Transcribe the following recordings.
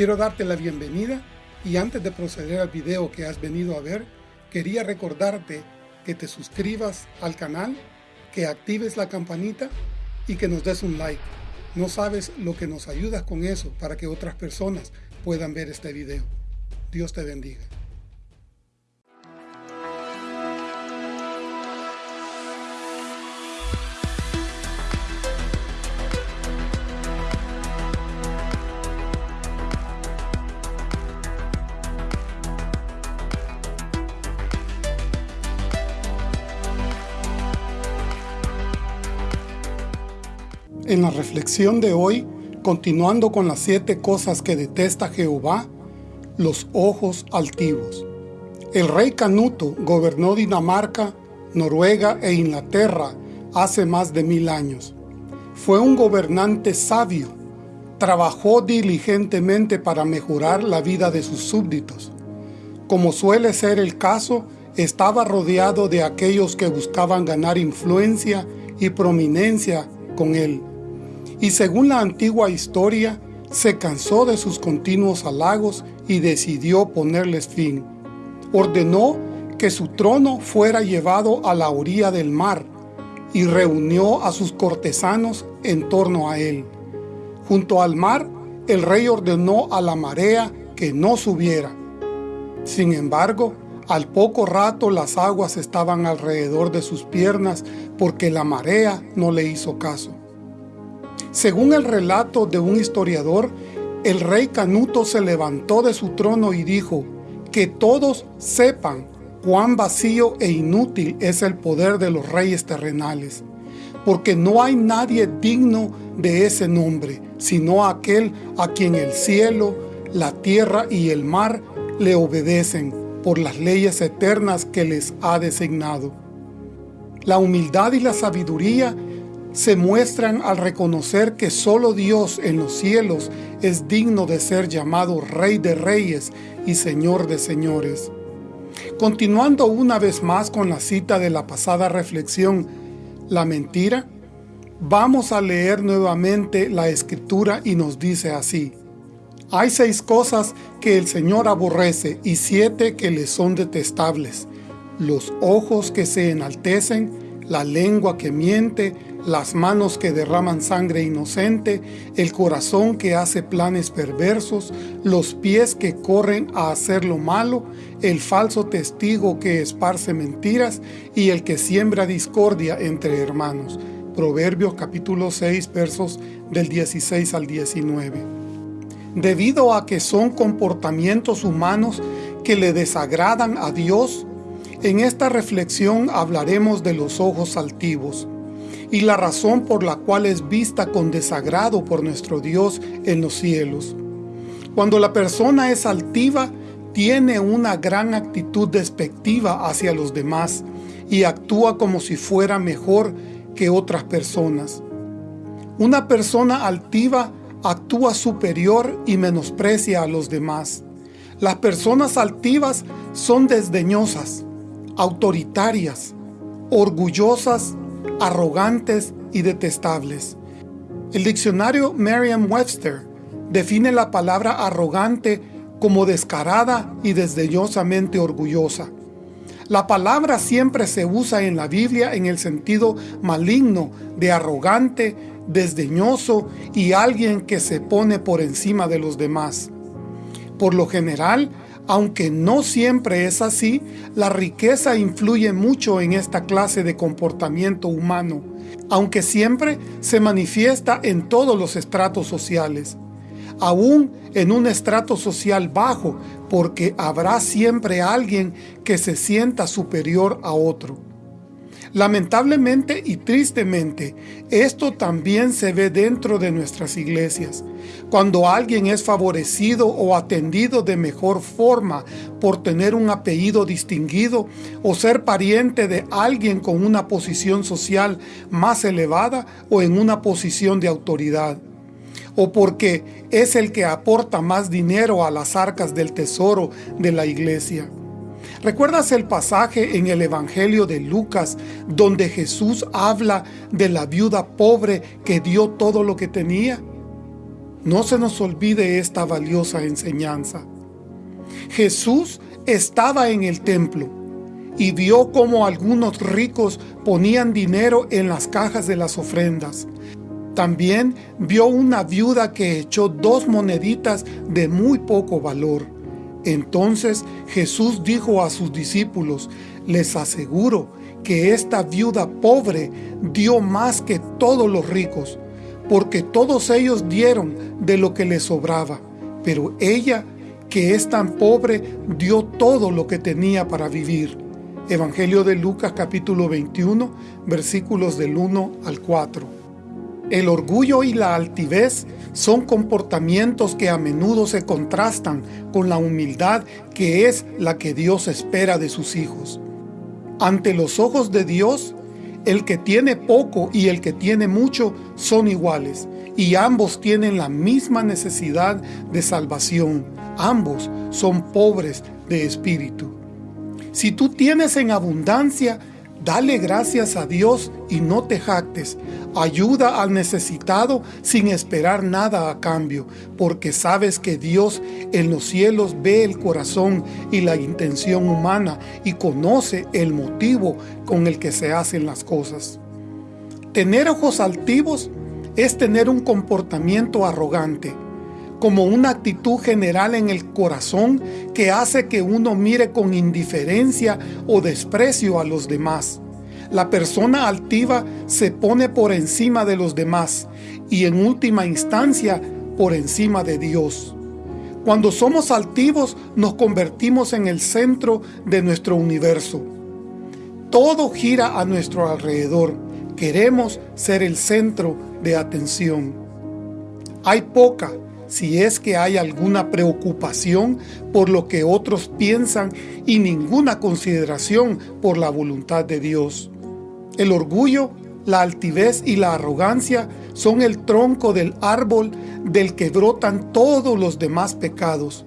Quiero darte la bienvenida y antes de proceder al video que has venido a ver, quería recordarte que te suscribas al canal, que actives la campanita y que nos des un like. No sabes lo que nos ayudas con eso para que otras personas puedan ver este video. Dios te bendiga. Reflexión de hoy, continuando con las siete cosas que detesta Jehová, los ojos altivos. El rey Canuto gobernó Dinamarca, Noruega e Inglaterra hace más de mil años. Fue un gobernante sabio, trabajó diligentemente para mejorar la vida de sus súbditos. Como suele ser el caso, estaba rodeado de aquellos que buscaban ganar influencia y prominencia con él y según la antigua historia, se cansó de sus continuos halagos y decidió ponerles fin. Ordenó que su trono fuera llevado a la orilla del mar y reunió a sus cortesanos en torno a él. Junto al mar, el rey ordenó a la marea que no subiera. Sin embargo, al poco rato las aguas estaban alrededor de sus piernas porque la marea no le hizo caso. Según el relato de un historiador, el rey Canuto se levantó de su trono y dijo, que todos sepan cuán vacío e inútil es el poder de los reyes terrenales, porque no hay nadie digno de ese nombre, sino aquel a quien el cielo, la tierra y el mar le obedecen por las leyes eternas que les ha designado. La humildad y la sabiduría se muestran al reconocer que solo Dios en los cielos es digno de ser llamado Rey de Reyes y Señor de Señores. Continuando una vez más con la cita de la pasada reflexión, la mentira, vamos a leer nuevamente la Escritura y nos dice así. Hay seis cosas que el Señor aborrece y siete que le son detestables. Los ojos que se enaltecen, la lengua que miente, las manos que derraman sangre inocente, el corazón que hace planes perversos, los pies que corren a hacer lo malo, el falso testigo que esparce mentiras y el que siembra discordia entre hermanos. Proverbios capítulo 6 versos del 16 al 19. Debido a que son comportamientos humanos que le desagradan a Dios, en esta reflexión hablaremos de los ojos altivos y la razón por la cual es vista con desagrado por nuestro Dios en los cielos. Cuando la persona es altiva, tiene una gran actitud despectiva hacia los demás y actúa como si fuera mejor que otras personas. Una persona altiva actúa superior y menosprecia a los demás. Las personas altivas son desdeñosas, autoritarias, orgullosas, arrogantes y detestables. El diccionario Merriam-Webster define la palabra arrogante como descarada y desdeñosamente orgullosa. La palabra siempre se usa en la Biblia en el sentido maligno de arrogante, desdeñoso y alguien que se pone por encima de los demás. Por lo general, aunque no siempre es así, la riqueza influye mucho en esta clase de comportamiento humano, aunque siempre se manifiesta en todos los estratos sociales. Aún en un estrato social bajo, porque habrá siempre alguien que se sienta superior a otro. Lamentablemente y tristemente, esto también se ve dentro de nuestras iglesias. Cuando alguien es favorecido o atendido de mejor forma por tener un apellido distinguido o ser pariente de alguien con una posición social más elevada o en una posición de autoridad o porque es el que aporta más dinero a las arcas del tesoro de la iglesia. ¿Recuerdas el pasaje en el Evangelio de Lucas donde Jesús habla de la viuda pobre que dio todo lo que tenía? No se nos olvide esta valiosa enseñanza. Jesús estaba en el templo y vio cómo algunos ricos ponían dinero en las cajas de las ofrendas. También vio una viuda que echó dos moneditas de muy poco valor. Entonces Jesús dijo a sus discípulos, les aseguro que esta viuda pobre dio más que todos los ricos, porque todos ellos dieron de lo que les sobraba, pero ella, que es tan pobre, dio todo lo que tenía para vivir. Evangelio de Lucas capítulo 21, versículos del 1 al 4. El orgullo y la altivez son comportamientos que a menudo se contrastan con la humildad que es la que Dios espera de sus hijos. Ante los ojos de Dios, el que tiene poco y el que tiene mucho son iguales, y ambos tienen la misma necesidad de salvación. Ambos son pobres de espíritu. Si tú tienes en abundancia, dale gracias a Dios y no te jactes. Ayuda al necesitado sin esperar nada a cambio, porque sabes que Dios en los cielos ve el corazón y la intención humana y conoce el motivo con el que se hacen las cosas. Tener ojos altivos es tener un comportamiento arrogante, como una actitud general en el corazón que hace que uno mire con indiferencia o desprecio a los demás. La persona altiva se pone por encima de los demás y en última instancia por encima de Dios. Cuando somos altivos nos convertimos en el centro de nuestro universo. Todo gira a nuestro alrededor. Queremos ser el centro de atención. Hay poca, si es que hay alguna preocupación por lo que otros piensan y ninguna consideración por la voluntad de Dios. El orgullo, la altivez y la arrogancia son el tronco del árbol del que brotan todos los demás pecados.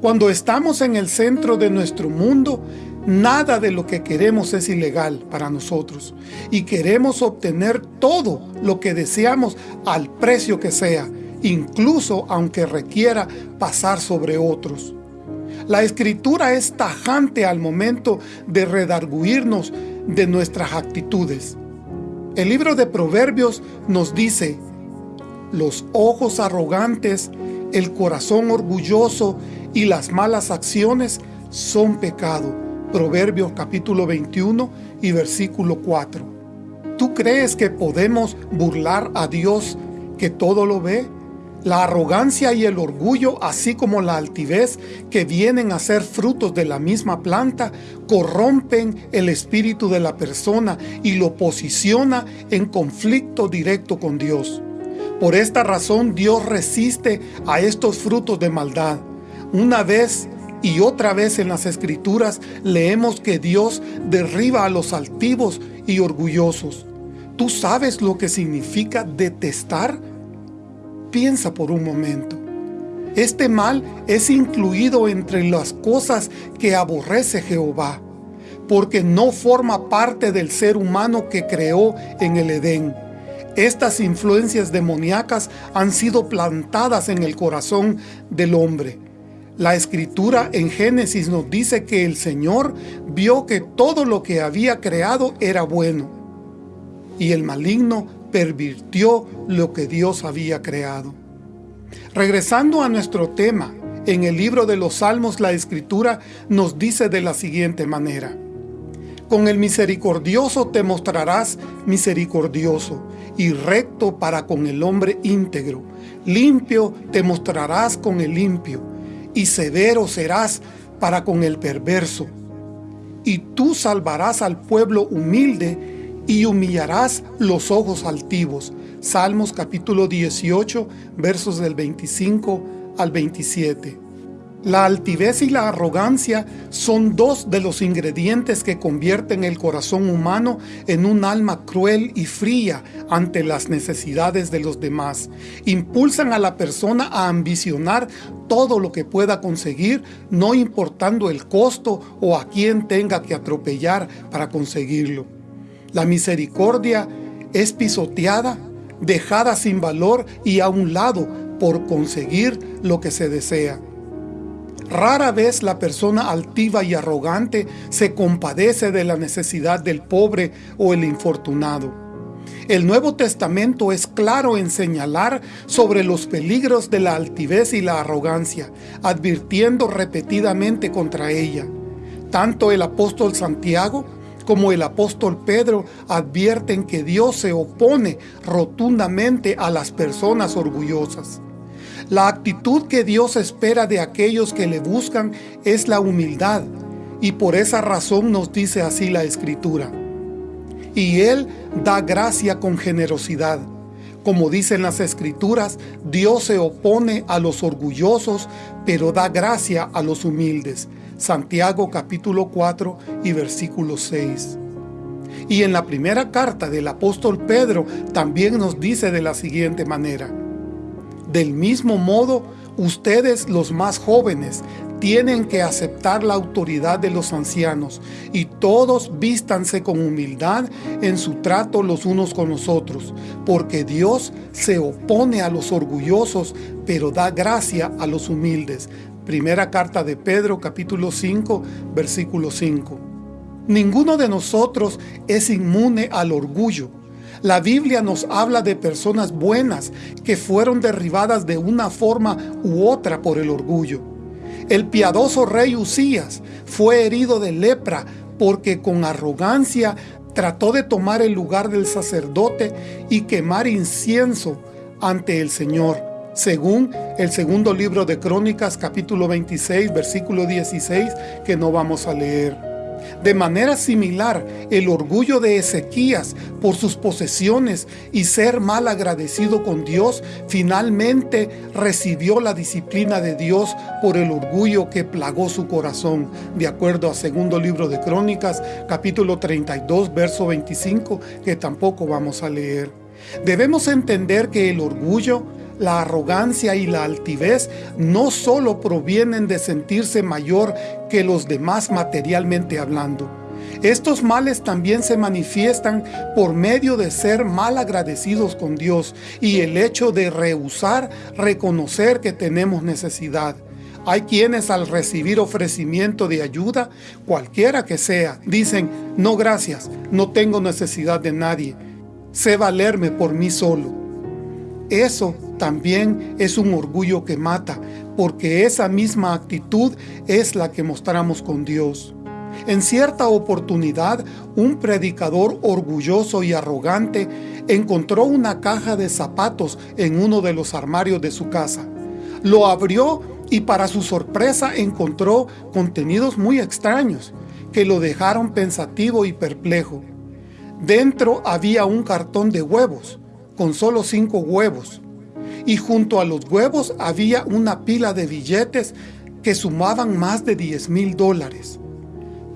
Cuando estamos en el centro de nuestro mundo, nada de lo que queremos es ilegal para nosotros y queremos obtener todo lo que deseamos al precio que sea, incluso aunque requiera pasar sobre otros. La Escritura es tajante al momento de redarguirnos de nuestras actitudes. El libro de Proverbios nos dice, los ojos arrogantes, el corazón orgulloso y las malas acciones son pecado. Proverbios capítulo 21 y versículo 4. ¿Tú crees que podemos burlar a Dios que todo lo ve? La arrogancia y el orgullo, así como la altivez que vienen a ser frutos de la misma planta, corrompen el espíritu de la persona y lo posiciona en conflicto directo con Dios. Por esta razón Dios resiste a estos frutos de maldad. Una vez y otra vez en las Escrituras leemos que Dios derriba a los altivos y orgullosos. ¿Tú sabes lo que significa detestar? Piensa por un momento. Este mal es incluido entre las cosas que aborrece Jehová, porque no forma parte del ser humano que creó en el Edén. Estas influencias demoníacas han sido plantadas en el corazón del hombre. La escritura en Génesis nos dice que el Señor vio que todo lo que había creado era bueno, y el maligno pervirtió lo que Dios había creado. Regresando a nuestro tema, en el libro de los Salmos la Escritura nos dice de la siguiente manera, Con el misericordioso te mostrarás misericordioso y recto para con el hombre íntegro, limpio te mostrarás con el limpio y severo serás para con el perverso. Y tú salvarás al pueblo humilde y humillarás los ojos altivos. Salmos capítulo 18, versos del 25 al 27. La altivez y la arrogancia son dos de los ingredientes que convierten el corazón humano en un alma cruel y fría ante las necesidades de los demás. Impulsan a la persona a ambicionar todo lo que pueda conseguir, no importando el costo o a quien tenga que atropellar para conseguirlo. La misericordia es pisoteada, dejada sin valor y a un lado por conseguir lo que se desea. Rara vez la persona altiva y arrogante se compadece de la necesidad del pobre o el infortunado. El Nuevo Testamento es claro en señalar sobre los peligros de la altivez y la arrogancia, advirtiendo repetidamente contra ella. Tanto el apóstol Santiago como el apóstol Pedro advierten que Dios se opone rotundamente a las personas orgullosas. La actitud que Dios espera de aquellos que le buscan es la humildad, y por esa razón nos dice así la Escritura. Y Él da gracia con generosidad. Como dicen las Escrituras, Dios se opone a los orgullosos, pero da gracia a los humildes. Santiago capítulo 4 y versículo 6. Y en la primera carta del apóstol Pedro también nos dice de la siguiente manera, del mismo modo, ustedes los más jóvenes tienen que aceptar la autoridad de los ancianos y todos vístanse con humildad en su trato los unos con los otros, porque Dios se opone a los orgullosos, pero da gracia a los humildes. Primera carta de Pedro capítulo 5 versículo 5. Ninguno de nosotros es inmune al orgullo, la Biblia nos habla de personas buenas que fueron derribadas de una forma u otra por el orgullo. El piadoso rey Usías fue herido de lepra porque con arrogancia trató de tomar el lugar del sacerdote y quemar incienso ante el Señor, según el segundo libro de Crónicas capítulo 26 versículo 16 que no vamos a leer. De manera similar, el orgullo de Ezequías por sus posesiones y ser mal agradecido con Dios, finalmente recibió la disciplina de Dios por el orgullo que plagó su corazón, de acuerdo a segundo libro de Crónicas, capítulo 32, verso 25, que tampoco vamos a leer. Debemos entender que el orgullo la arrogancia y la altivez no solo provienen de sentirse mayor que los demás materialmente hablando. Estos males también se manifiestan por medio de ser mal agradecidos con Dios y el hecho de rehusar reconocer que tenemos necesidad. Hay quienes al recibir ofrecimiento de ayuda, cualquiera que sea, dicen, no gracias, no tengo necesidad de nadie, sé valerme por mí solo. Eso también es un orgullo que mata, porque esa misma actitud es la que mostramos con Dios. En cierta oportunidad, un predicador orgulloso y arrogante encontró una caja de zapatos en uno de los armarios de su casa. Lo abrió y para su sorpresa encontró contenidos muy extraños que lo dejaron pensativo y perplejo. Dentro había un cartón de huevos, con solo cinco huevos, y junto a los huevos había una pila de billetes que sumaban más de 10 mil dólares.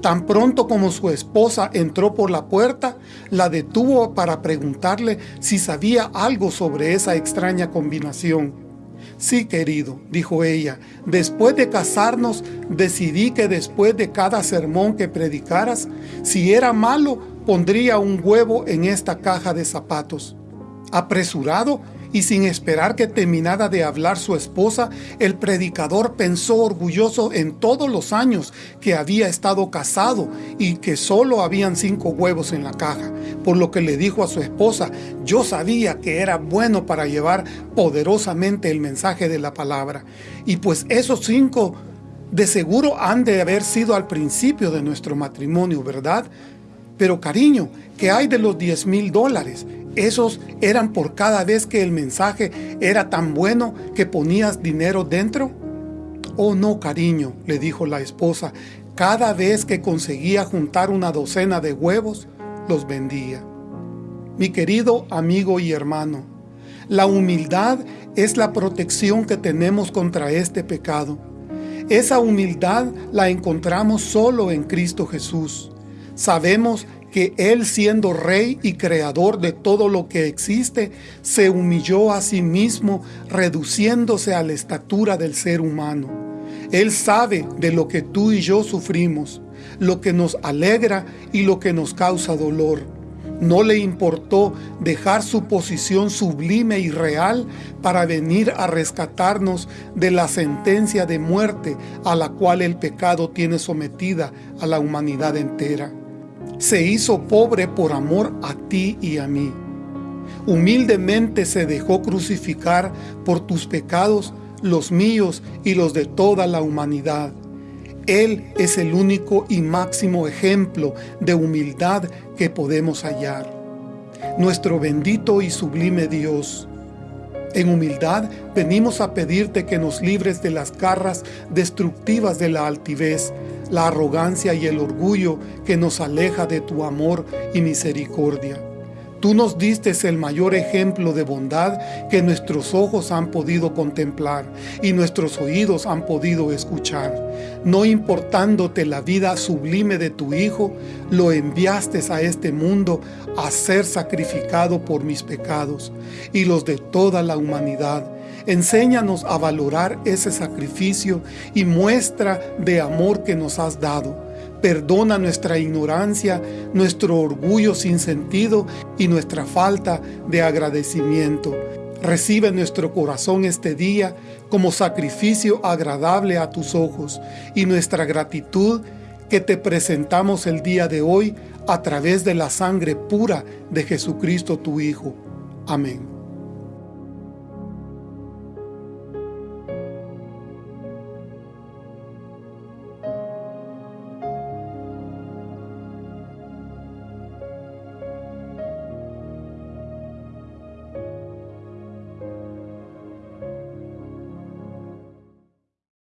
Tan pronto como su esposa entró por la puerta, la detuvo para preguntarle si sabía algo sobre esa extraña combinación. Sí, querido, dijo ella, después de casarnos decidí que después de cada sermón que predicaras, si era malo, pondría un huevo en esta caja de zapatos. Apresurado, y sin esperar que terminara de hablar su esposa, el predicador pensó orgulloso en todos los años que había estado casado y que solo habían cinco huevos en la caja, por lo que le dijo a su esposa, yo sabía que era bueno para llevar poderosamente el mensaje de la palabra, y pues esos cinco de seguro han de haber sido al principio de nuestro matrimonio, ¿verdad? Pero cariño, ¿qué hay de los 10 mil dólares? Esos eran por cada vez que el mensaje era tan bueno que ponías dinero dentro. Oh no, cariño, le dijo la esposa, cada vez que conseguía juntar una docena de huevos, los vendía. Mi querido amigo y hermano, la humildad es la protección que tenemos contra este pecado. Esa humildad la encontramos solo en Cristo Jesús. Sabemos que Él siendo Rey y Creador de todo lo que existe, se humilló a sí mismo, reduciéndose a la estatura del ser humano. Él sabe de lo que tú y yo sufrimos, lo que nos alegra y lo que nos causa dolor. No le importó dejar su posición sublime y real para venir a rescatarnos de la sentencia de muerte a la cual el pecado tiene sometida a la humanidad entera. Se hizo pobre por amor a ti y a mí. Humildemente se dejó crucificar por tus pecados, los míos y los de toda la humanidad. Él es el único y máximo ejemplo de humildad que podemos hallar. Nuestro bendito y sublime Dios, en humildad venimos a pedirte que nos libres de las garras destructivas de la altivez, la arrogancia y el orgullo que nos aleja de tu amor y misericordia. Tú nos diste el mayor ejemplo de bondad que nuestros ojos han podido contemplar y nuestros oídos han podido escuchar. No importándote la vida sublime de tu Hijo, lo enviaste a este mundo a ser sacrificado por mis pecados y los de toda la humanidad. Enséñanos a valorar ese sacrificio y muestra de amor que nos has dado Perdona nuestra ignorancia, nuestro orgullo sin sentido y nuestra falta de agradecimiento. Recibe nuestro corazón este día como sacrificio agradable a tus ojos y nuestra gratitud que te presentamos el día de hoy a través de la sangre pura de Jesucristo tu Hijo. Amén.